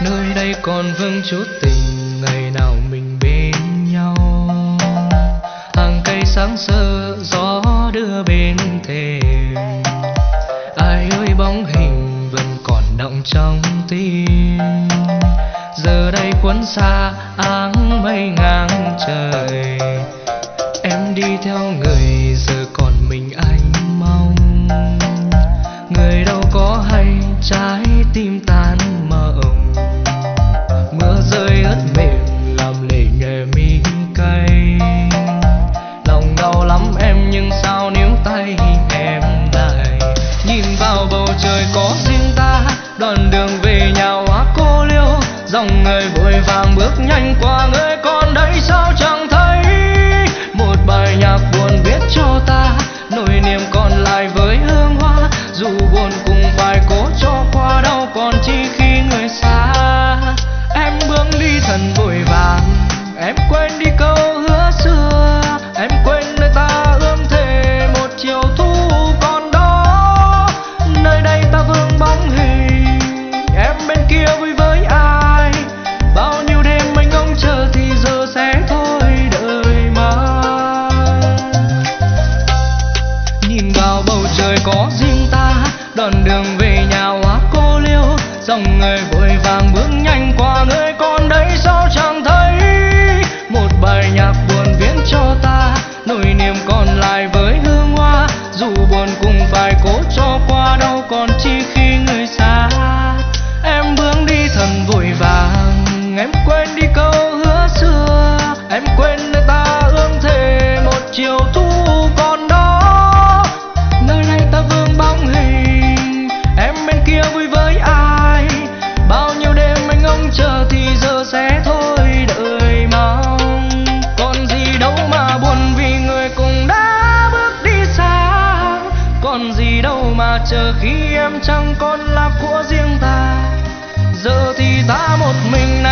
nơi đây còn vương chút tình, ngày nào mình bên nhau. Hàng cây sáng sơ, gió đưa bên thềm ai ơi, bóng hình vẫn còn động trong tim. Giờ đây cuốn xa, áng mây ngang trời. Em đi theo người, giờ còn mình anh mong. Người đâu có hay trái tim dòng người vội vàng bước nhanh qua người vào bầu trời có riêng ta, đoạn đường về nhà quá cô liêu. Dòng người vội vàng bước nhanh qua nơi con đấy, sao chẳng thấy một bài nhạc buồn viễn cho ta? Nỗi niềm còn lại với hương hoa, dù buồn cũng phải cố cho qua đâu, còn chi khi người xa. Còn gì đâu mà chờ khi em chẳng còn là của riêng ta. Giờ thì ta một mình